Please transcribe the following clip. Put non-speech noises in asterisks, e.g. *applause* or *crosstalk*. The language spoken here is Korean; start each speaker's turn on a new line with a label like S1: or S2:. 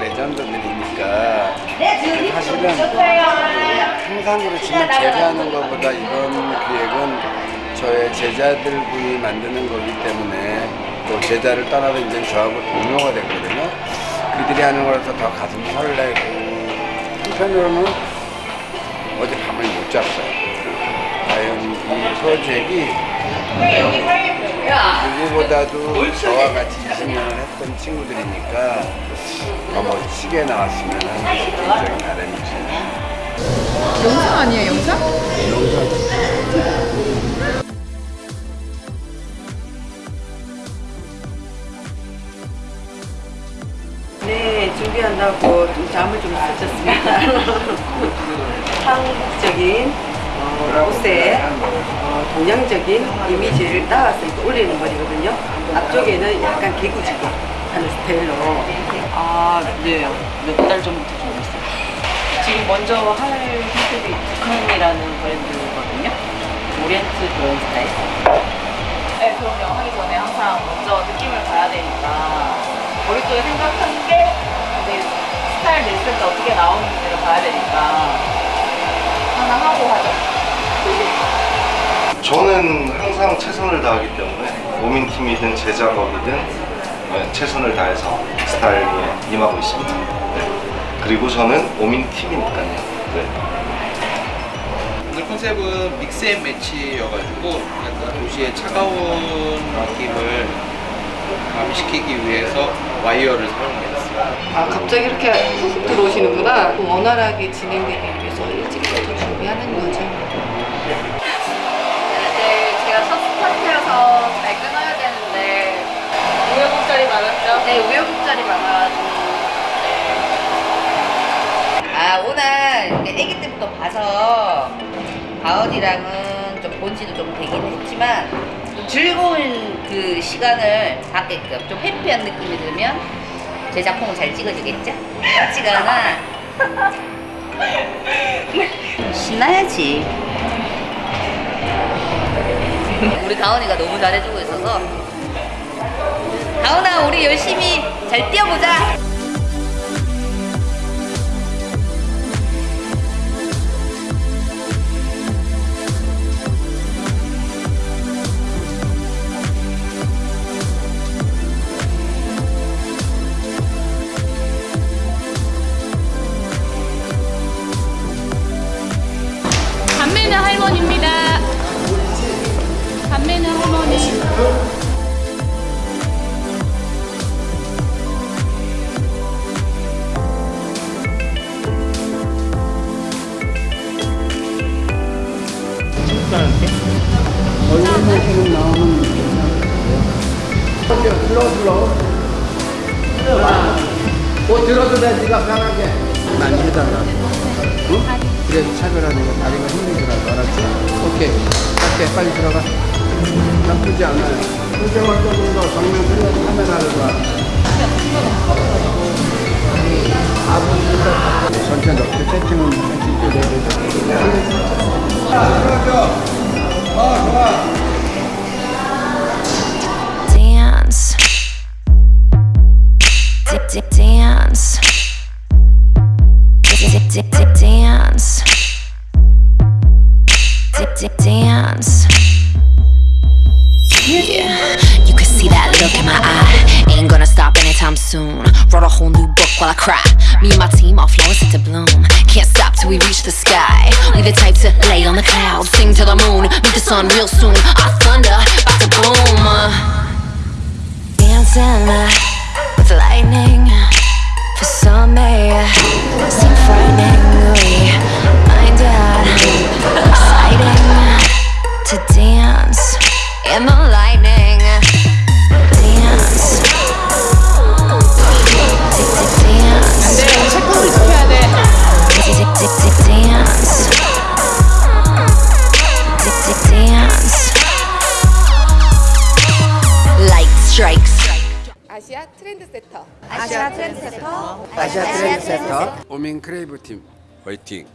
S1: 레전드들이니까. 사실은 통상으로 치면 제가 하는 것보다 이번 기획은 저의 제자들 분이 만드는 거기 때문에 또 제자를 떠나서 이제 저하고 동료가 됐거든요. 그들이 하는 거라서 더 가슴 설레고. 한편으로는 어제 밤을 못 잤어요. 과연 이 프로젝트이 누구보다도 저와 같이 20년을 했던 친구들이니까 더 멋지게 나왔으면 하는 개인적인 바람이죠.
S2: 영상 아니에요 영상?
S3: 네, 준비한다고 좀 잠을 좀 설쳤습니다. *laughs* 한국적인 어, 옷에 어, 동양적인 이미지를 이렇게 올리는 머리거든요. 앞쪽에는 약간 개구지게 하는 스타일로.
S4: 아, 네. 몇 달 전부터 준비했어요. 지금 먼저 할 컨셉이 북한이라는 브랜드거든요. 오리엔트 그런 스타일. 네, 그럼요. 하기 전에 항상 먼저 느낌을 봐야 되니까 머릿속에 생각한 게 이제 스타일 냈을 때 어떻게 나오는지를 봐야 되니까 하나 하고 하죠.
S5: 저는 항상 최선을 다하기 때문에 오민팀이든 제 작업이든 네, 최선을 다해서 스타일에 임하고 있습니다. 네. 그리고 저는 오민팀이니까요. 네.
S6: 오늘 컨셉은 믹스앤매치여가지고 약간 도시의 차가운 느낌을 가미시키기 위해서 와이어를 사용했어요.
S3: 아, 갑자기 이렇게 훅 들어오시는구나. 원활하게 진행되기 위해서 일찍부터 준비하는 거죠.
S7: 네, 제가 첫 스타트여서 잘 끊어야 되는데
S4: 우여곡절이 많았죠?
S7: 네, 우여곡절이 많아가지고
S8: 아 오늘 이제 봐서 가은이랑은 좀 본지도 좀 되긴 했지만 좀 즐거운 그 시간을 갖게끔 좀 해피한 느낌이 들면 제 작품은 잘 찍어지겠죠? 같지가 않아. 신나야지. 우리 가은이가 너무 잘해주고 있어서. 가은아 우리 열심히 잘 뛰어보자
S1: 얼굴만큼은 나오는 슬로우 슬로우 뭐 들어도 돼 네가 편하게. 많이 해달라 응? 그래서 차별하는 거 다리가 힘들더라도 알았지? 오케이. 갈게. 빨리 들어가. 나쁘지 조금 더 정면 틀려서 카메라를 봐. 아버지가 전체 넣고 세팅은 해줄게
S9: dance. Dance. Dance. Yeah, you can see that look in my eye. Ain't gonna stop anytime soon. Wrote a whole new book while I cry. Me and my team are flowers set to bloom. Can't stop till we reach the sky. We the type to lay on the clouds, sing to the moon, meet the sun real soon. Our thunder, about to boom. Uh, dancing uh, with lightning. In the lightning. Dance. Dance.
S2: 네 체크를 지켜야 돼
S9: Dance. Dance. Light strikes.
S2: 아시아 트렌드세터
S1: 아시아 트렌드세터 오민 크레이브 팀 화이팅